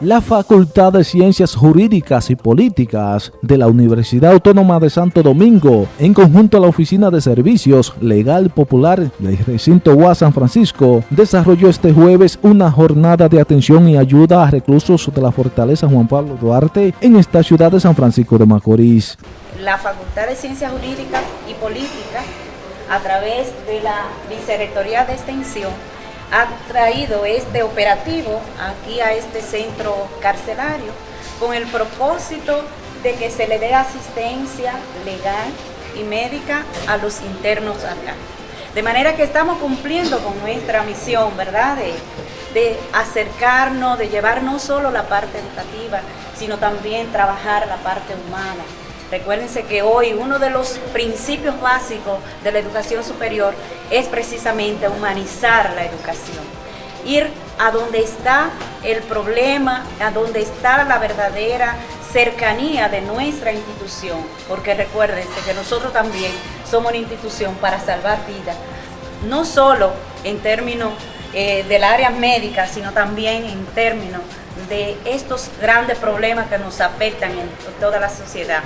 la Facultad de Ciencias Jurídicas y Políticas de la Universidad Autónoma de Santo Domingo, en conjunto a la Oficina de Servicios Legal Popular del recinto UAS San Francisco, desarrolló este jueves una jornada de atención y ayuda a reclusos de la Fortaleza Juan Pablo Duarte en esta ciudad de San Francisco de Macorís. La Facultad de Ciencias Jurídicas y Políticas, a través de la Vicerrectoría de Extensión, ha traído este operativo aquí a este centro carcelario con el propósito de que se le dé asistencia legal y médica a los internos acá. De manera que estamos cumpliendo con nuestra misión, ¿verdad? De, de acercarnos, de llevar no solo la parte educativa, sino también trabajar la parte humana, Recuérdense que hoy uno de los principios básicos de la educación superior es precisamente humanizar la educación. Ir a donde está el problema, a donde está la verdadera cercanía de nuestra institución, porque recuérdense que nosotros también somos una institución para salvar vidas, no solo en términos eh, del área médica, sino también en términos de estos grandes problemas que nos afectan en toda la sociedad.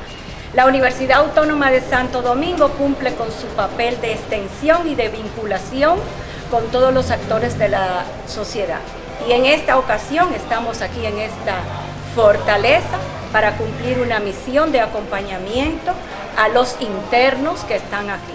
La Universidad Autónoma de Santo Domingo cumple con su papel de extensión y de vinculación con todos los actores de la sociedad. Y en esta ocasión estamos aquí en esta fortaleza para cumplir una misión de acompañamiento a los internos que están aquí.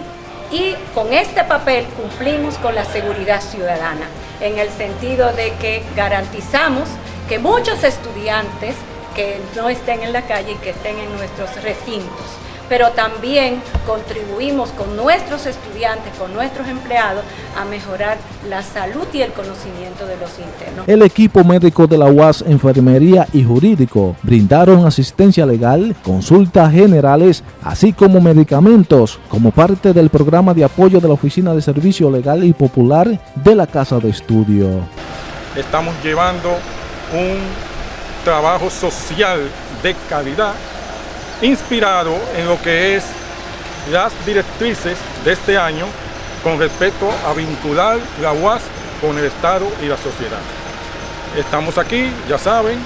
Y con este papel cumplimos con la seguridad ciudadana, en el sentido de que garantizamos que muchos estudiantes que no estén en la calle y que estén en nuestros recintos. Pero también contribuimos con nuestros estudiantes, con nuestros empleados, a mejorar la salud y el conocimiento de los internos. El equipo médico de la UAS, Enfermería y Jurídico brindaron asistencia legal, consultas generales, así como medicamentos, como parte del programa de apoyo de la Oficina de Servicio Legal y Popular de la Casa de Estudio. Estamos llevando un trabajo social de calidad inspirado en lo que es las directrices de este año con respecto a vincular la UAS con el Estado y la sociedad. Estamos aquí, ya saben,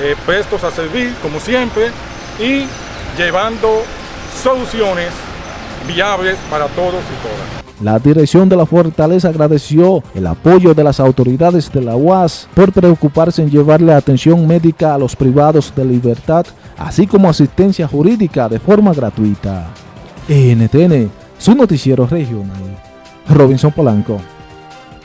eh, prestos a servir como siempre y llevando soluciones viables para todos y todas. La dirección de la Fortaleza agradeció el apoyo de las autoridades de la UAS por preocuparse en llevarle atención médica a los privados de libertad, así como asistencia jurídica de forma gratuita. NTN, su noticiero regional. Robinson Polanco.